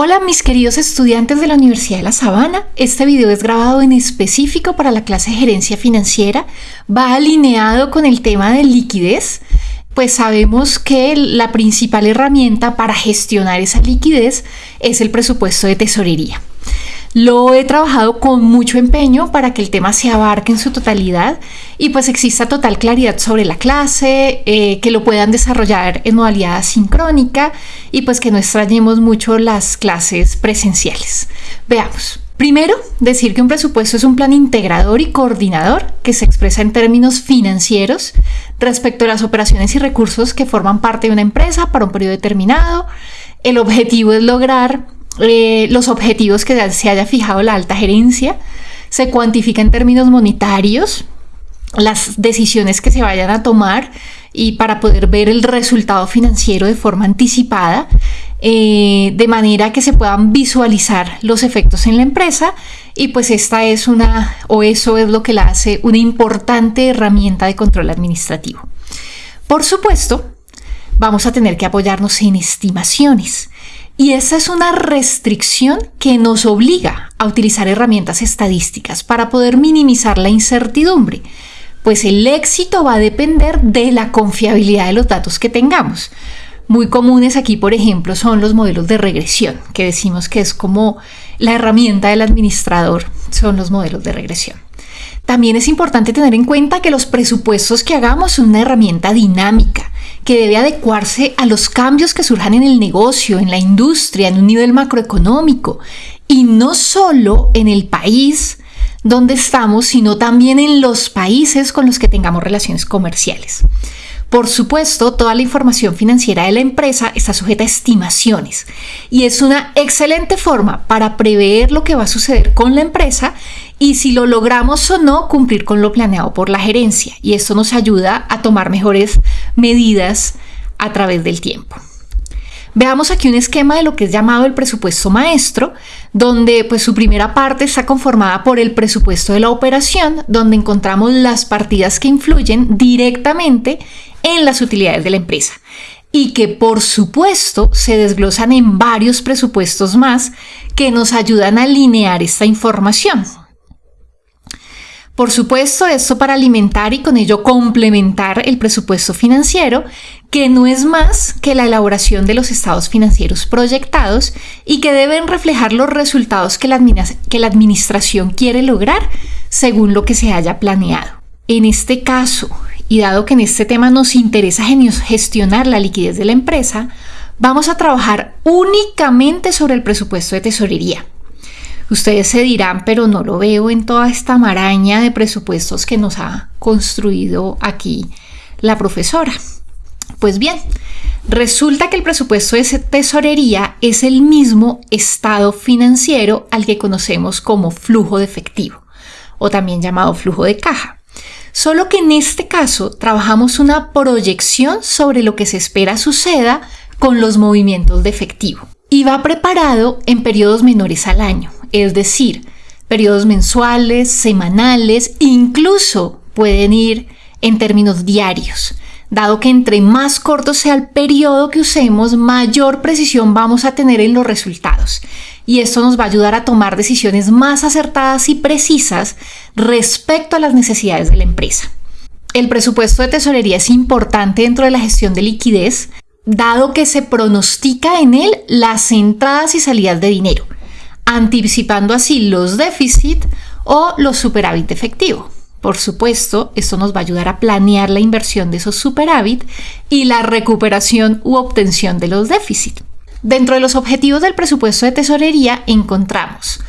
Hola mis queridos estudiantes de la Universidad de La Sabana, este video es grabado en específico para la clase de gerencia financiera, va alineado con el tema de liquidez, pues sabemos que la principal herramienta para gestionar esa liquidez es el presupuesto de tesorería. Lo he trabajado con mucho empeño para que el tema se abarque en su totalidad y pues exista total claridad sobre la clase, eh, que lo puedan desarrollar en modalidad sincrónica y pues que no extrañemos mucho las clases presenciales. Veamos. Primero, decir que un presupuesto es un plan integrador y coordinador que se expresa en términos financieros respecto a las operaciones y recursos que forman parte de una empresa para un periodo determinado. El objetivo es lograr eh, los objetivos que se haya fijado la alta gerencia, se cuantifica en términos monetarios, las decisiones que se vayan a tomar y para poder ver el resultado financiero de forma anticipada, eh, de manera que se puedan visualizar los efectos en la empresa y pues esta es una, o eso es lo que la hace una importante herramienta de control administrativo. Por supuesto, vamos a tener que apoyarnos en estimaciones. Y esa es una restricción que nos obliga a utilizar herramientas estadísticas para poder minimizar la incertidumbre, pues el éxito va a depender de la confiabilidad de los datos que tengamos. Muy comunes aquí, por ejemplo, son los modelos de regresión, que decimos que es como la herramienta del administrador, son los modelos de regresión. También es importante tener en cuenta que los presupuestos que hagamos son una herramienta dinámica que debe adecuarse a los cambios que surjan en el negocio, en la industria, en un nivel macroeconómico y no solo en el país donde estamos, sino también en los países con los que tengamos relaciones comerciales. Por supuesto, toda la información financiera de la empresa está sujeta a estimaciones y es una excelente forma para prever lo que va a suceder con la empresa y si lo logramos o no cumplir con lo planeado por la gerencia. Y esto nos ayuda a tomar mejores medidas a través del tiempo. Veamos aquí un esquema de lo que es llamado el presupuesto maestro, donde pues su primera parte está conformada por el presupuesto de la operación, donde encontramos las partidas que influyen directamente en las utilidades de la empresa y que por supuesto se desglosan en varios presupuestos más que nos ayudan a alinear esta información. Por supuesto, esto para alimentar y con ello complementar el presupuesto financiero, que no es más que la elaboración de los estados financieros proyectados y que deben reflejar los resultados que la, administración quiere lograr según lo que se haya planeado. En este caso, y dado que en este tema nos interesa gestionar la liquidez de la empresa, vamos a trabajar únicamente sobre el presupuesto de tesorería. Ustedes se dirán, pero no lo veo en toda esta maraña de presupuestos que nos ha construido aquí la profesora. Pues bien, resulta que el presupuesto de tesorería es el mismo estado financiero al que conocemos como flujo de efectivo o también llamado flujo de caja. Solo que en este caso trabajamos una proyección sobre lo que se espera suceda con los movimientos de efectivo. Y va preparado en periodos menores al año, es decir, periodos mensuales, semanales, incluso pueden ir en términos diarios. Dado que entre más corto sea el periodo que usemos, mayor precisión vamos a tener en los resultados y esto nos va a ayudar a tomar decisiones más acertadas y precisas respecto a las necesidades de la empresa. El presupuesto de tesorería es importante dentro de la gestión de liquidez, dado que se pronostica en él las entradas y salidas de dinero, anticipando así los déficits o los superávit efectivo. Por supuesto, esto nos va a ayudar a planear la inversión de esos superávit y la recuperación u obtención de los déficits. Dentro de los objetivos del presupuesto de tesorería encontramos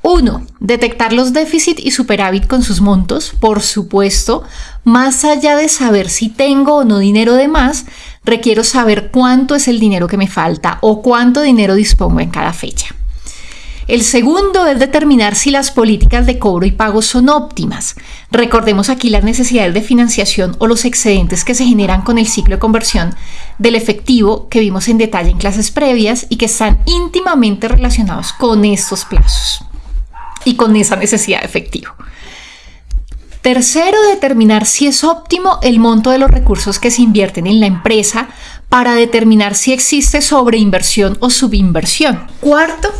1. Detectar los déficit y superávit con sus montos. Por supuesto, más allá de saber si tengo o no dinero de más, requiero saber cuánto es el dinero que me falta o cuánto dinero dispongo en cada fecha. El segundo es determinar si las políticas de cobro y pago son óptimas. Recordemos aquí las necesidades de financiación o los excedentes que se generan con el ciclo de conversión del efectivo que vimos en detalle en clases previas y que están íntimamente relacionados con estos plazos y con esa necesidad de efectivo. Tercero, determinar si es óptimo el monto de los recursos que se invierten en la empresa para determinar si existe sobreinversión o subinversión. Cuarto,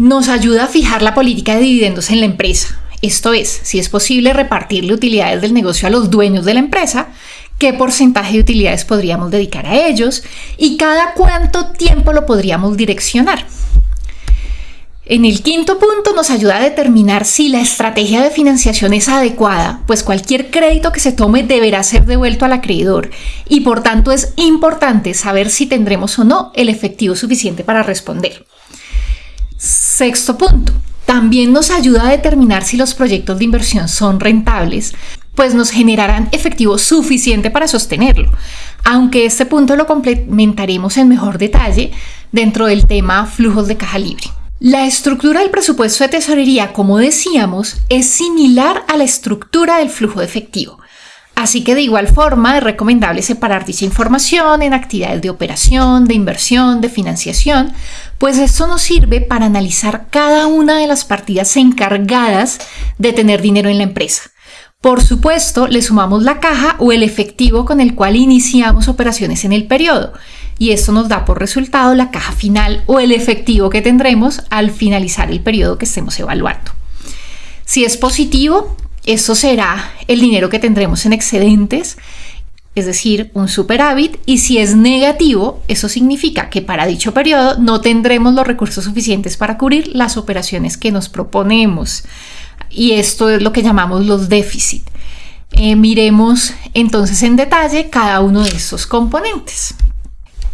nos ayuda a fijar la política de dividendos en la empresa. Esto es, si es posible repartirle utilidades del negocio a los dueños de la empresa, qué porcentaje de utilidades podríamos dedicar a ellos y cada cuánto tiempo lo podríamos direccionar. En el quinto punto nos ayuda a determinar si la estrategia de financiación es adecuada, pues cualquier crédito que se tome deberá ser devuelto al acreedor y por tanto es importante saber si tendremos o no el efectivo suficiente para responder. Sexto punto, también nos ayuda a determinar si los proyectos de inversión son rentables, pues nos generarán efectivo suficiente para sostenerlo, aunque este punto lo complementaremos en mejor detalle dentro del tema flujos de caja libre. La estructura del presupuesto de tesorería, como decíamos, es similar a la estructura del flujo de efectivo. Así que de igual forma es recomendable separar dicha información en actividades de operación, de inversión, de financiación, pues esto nos sirve para analizar cada una de las partidas encargadas de tener dinero en la empresa. Por supuesto, le sumamos la caja o el efectivo con el cual iniciamos operaciones en el periodo y esto nos da por resultado la caja final o el efectivo que tendremos al finalizar el periodo que estemos evaluando. Si es positivo, eso será el dinero que tendremos en excedentes, es decir, un superávit, y si es negativo, eso significa que para dicho periodo no tendremos los recursos suficientes para cubrir las operaciones que nos proponemos. Y esto es lo que llamamos los déficits. Eh, miremos entonces en detalle cada uno de esos componentes.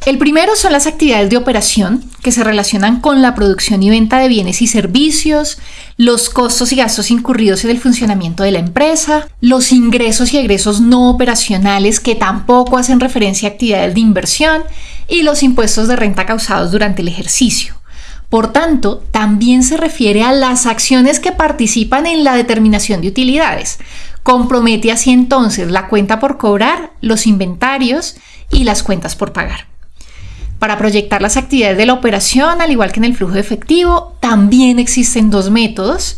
El primero son las actividades de operación que se relacionan con la producción y venta de bienes y servicios, los costos y gastos incurridos en el funcionamiento de la empresa, los ingresos y egresos no operacionales que tampoco hacen referencia a actividades de inversión y los impuestos de renta causados durante el ejercicio. Por tanto, también se refiere a las acciones que participan en la determinación de utilidades. Compromete así entonces la cuenta por cobrar, los inventarios y las cuentas por pagar. Para proyectar las actividades de la operación, al igual que en el flujo de efectivo, también existen dos métodos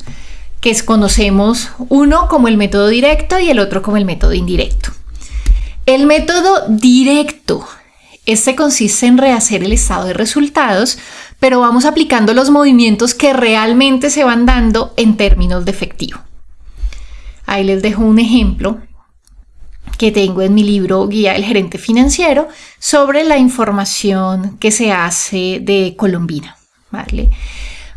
que conocemos, uno como el método directo y el otro como el método indirecto. El método directo, este consiste en rehacer el estado de resultados, pero vamos aplicando los movimientos que realmente se van dando en términos de efectivo. Ahí les dejo un ejemplo que tengo en mi libro Guía del Gerente Financiero sobre la información que se hace de Colombina. ¿vale?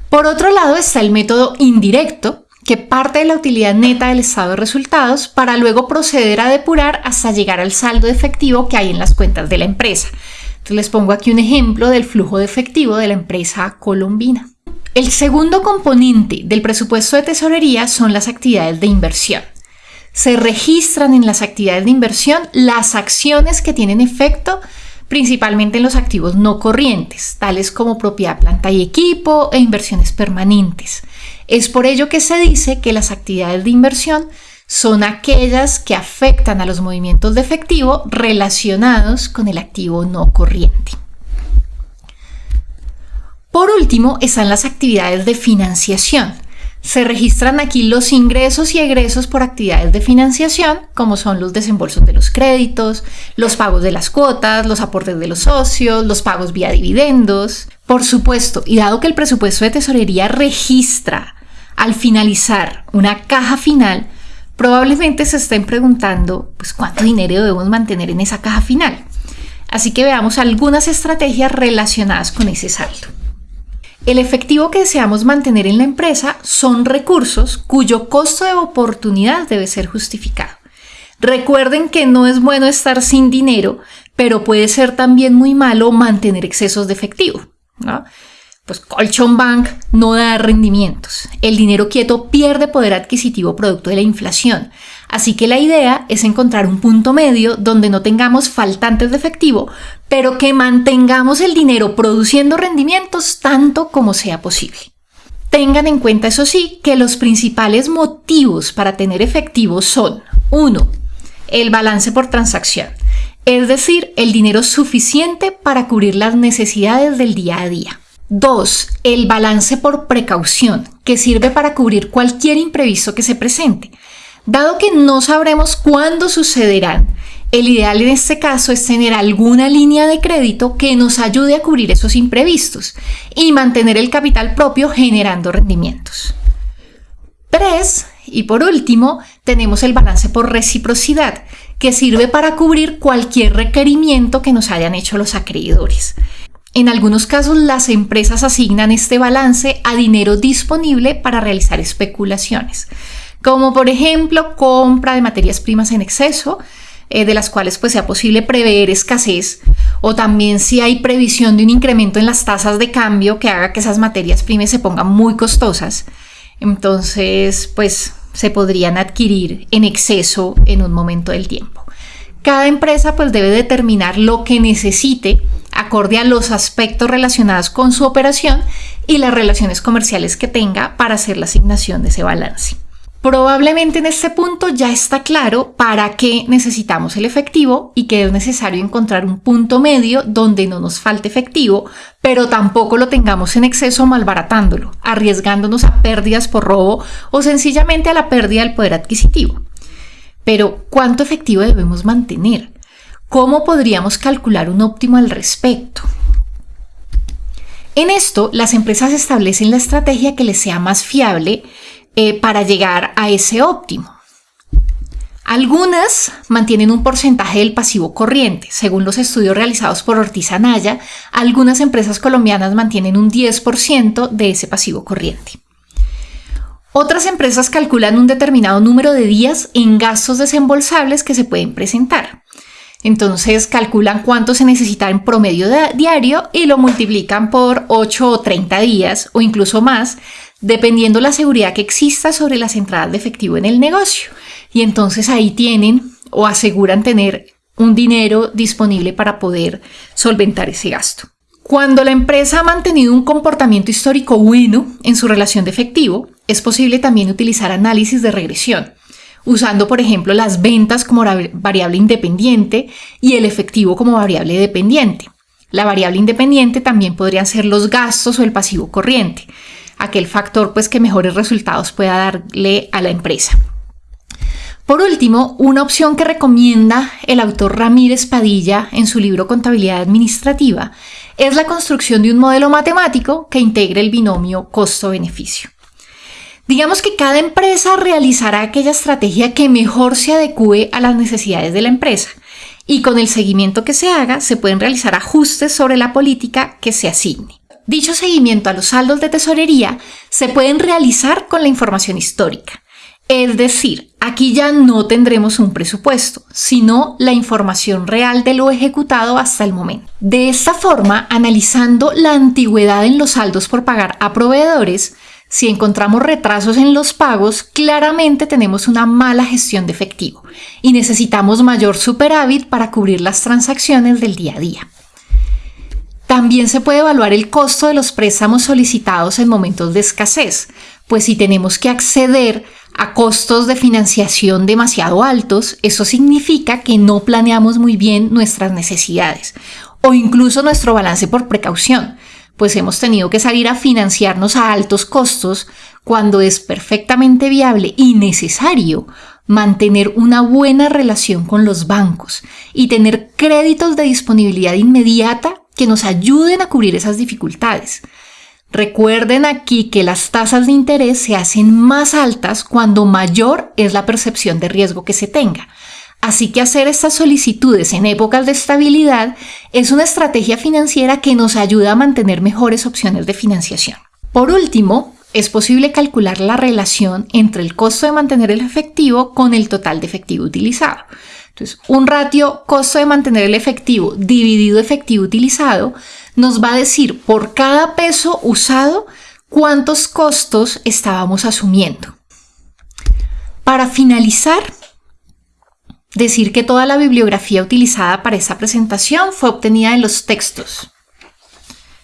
Por otro lado está el método indirecto, que parte de la utilidad neta del estado de resultados para luego proceder a depurar hasta llegar al saldo de efectivo que hay en las cuentas de la empresa. Entonces les pongo aquí un ejemplo del flujo de efectivo de la empresa colombina. El segundo componente del presupuesto de tesorería son las actividades de inversión se registran en las actividades de inversión las acciones que tienen efecto principalmente en los activos no corrientes, tales como propiedad, planta y equipo e inversiones permanentes. Es por ello que se dice que las actividades de inversión son aquellas que afectan a los movimientos de efectivo relacionados con el activo no corriente. Por último, están las actividades de financiación, se registran aquí los ingresos y egresos por actividades de financiación, como son los desembolsos de los créditos, los pagos de las cuotas, los aportes de los socios, los pagos vía dividendos. Por supuesto, y dado que el presupuesto de tesorería registra al finalizar una caja final, probablemente se estén preguntando pues, cuánto dinero debemos mantener en esa caja final. Así que veamos algunas estrategias relacionadas con ese saldo. El efectivo que deseamos mantener en la empresa son recursos cuyo costo de oportunidad debe ser justificado. Recuerden que no es bueno estar sin dinero, pero puede ser también muy malo mantener excesos de efectivo. Pues Colchon Bank no da rendimientos. El dinero quieto pierde poder adquisitivo producto de la inflación. Así que la idea es encontrar un punto medio donde no tengamos faltantes de efectivo, pero que mantengamos el dinero produciendo rendimientos tanto como sea posible. Tengan en cuenta, eso sí, que los principales motivos para tener efectivo son 1. El balance por transacción, es decir, el dinero suficiente para cubrir las necesidades del día a día. 2. El balance por precaución, que sirve para cubrir cualquier imprevisto que se presente. Dado que no sabremos cuándo sucederán, El ideal en este caso es tener alguna línea de crédito que nos ayude a cubrir esos imprevistos y mantener el capital propio generando rendimientos. 3. Y por último, tenemos el balance por reciprocidad, que sirve para cubrir cualquier requerimiento que nos hayan hecho los acreedores. En algunos casos, las empresas asignan este balance a dinero disponible para realizar especulaciones, como por ejemplo compra de materias primas en exceso, eh, de las cuales pues sea posible prever escasez, o también si hay previsión de un incremento en las tasas de cambio que haga que esas materias primas se pongan muy costosas. Entonces, pues se podrían adquirir en exceso en un momento del tiempo. Cada empresa pues debe determinar lo que necesite acorde a los aspectos relacionados con su operación y las relaciones comerciales que tenga para hacer la asignación de ese balance. Probablemente en este punto ya está claro para qué necesitamos el efectivo y que es necesario encontrar un punto medio donde no nos falte efectivo, pero tampoco lo tengamos en exceso malbaratándolo, arriesgándonos a pérdidas por robo o sencillamente a la pérdida del poder adquisitivo. Pero, ¿cuánto efectivo debemos mantener? ¿Cómo podríamos calcular un óptimo al respecto? En esto, las empresas establecen la estrategia que les sea más fiable eh, para llegar a ese óptimo. Algunas mantienen un porcentaje del pasivo corriente. Según los estudios realizados por Ortiz Anaya, algunas empresas colombianas mantienen un 10% de ese pasivo corriente. Otras empresas calculan un determinado número de días en gastos desembolsables que se pueden presentar. Entonces calculan cuánto se necesita en promedio diario y lo multiplican por 8 o 30 días o incluso más, dependiendo la seguridad que exista sobre las entradas de efectivo en el negocio. Y entonces ahí tienen o aseguran tener un dinero disponible para poder solventar ese gasto. Cuando la empresa ha mantenido un comportamiento histórico bueno en su relación de efectivo, es posible también utilizar análisis de regresión, usando por ejemplo las ventas como variable independiente y el efectivo como variable dependiente. La variable independiente también podrían ser los gastos o el pasivo corriente aquel factor pues que mejores resultados pueda darle a la empresa. Por último, una opción que recomienda el autor Ramírez Padilla en su libro Contabilidad Administrativa es la construcción de un modelo matemático que integre el binomio costo-beneficio. Digamos que cada empresa realizará aquella estrategia que mejor se adecue a las necesidades de la empresa y con el seguimiento que se haga se pueden realizar ajustes sobre la política que se asigne. Dicho seguimiento a los saldos de tesorería se pueden realizar con la información histórica. Es decir, aquí ya no tendremos un presupuesto, sino la información real de lo ejecutado hasta el momento. De esta forma, analizando la antigüedad en los saldos por pagar a proveedores, si encontramos retrasos en los pagos, claramente tenemos una mala gestión de efectivo y necesitamos mayor superávit para cubrir las transacciones del día a día. También se puede evaluar el costo de los préstamos solicitados en momentos de escasez, pues si tenemos que acceder a costos de financiación demasiado altos, eso significa que no planeamos muy bien nuestras necesidades o incluso nuestro balance por precaución, pues hemos tenido que salir a financiarnos a altos costos cuando es perfectamente viable y necesario mantener una buena relación con los bancos y tener créditos de disponibilidad inmediata que nos ayuden a cubrir esas dificultades. Recuerden aquí que las tasas de interés se hacen más altas cuando mayor es la percepción de riesgo que se tenga. Así que hacer estas solicitudes en épocas de estabilidad es una estrategia financiera que nos ayuda a mantener mejores opciones de financiación. Por último, es posible calcular la relación entre el costo de mantener el efectivo con el total de efectivo utilizado. Entonces, un ratio costo de mantener el efectivo dividido efectivo utilizado nos va a decir por cada peso usado cuántos costos estábamos asumiendo. Para finalizar, decir que toda la bibliografía utilizada para esta presentación fue obtenida en los textos.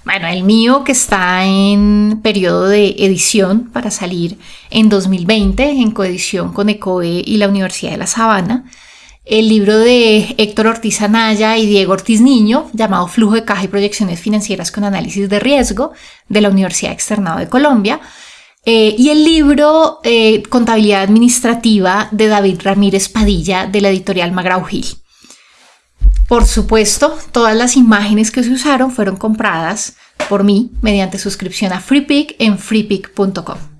Bueno, el mío que está en periodo de edición para salir en 2020 en coedición con ECOE y la Universidad de La Sabana el libro de Héctor Ortiz Anaya y Diego Ortiz Niño, llamado Flujo de Caja y Proyecciones Financieras con Análisis de Riesgo, de la Universidad Externado de Colombia, eh, y el libro eh, Contabilidad Administrativa de David Ramírez Padilla, de la editorial Magrau Gil. Por supuesto, todas las imágenes que se usaron fueron compradas por mí mediante suscripción a FreePic en freepic.com.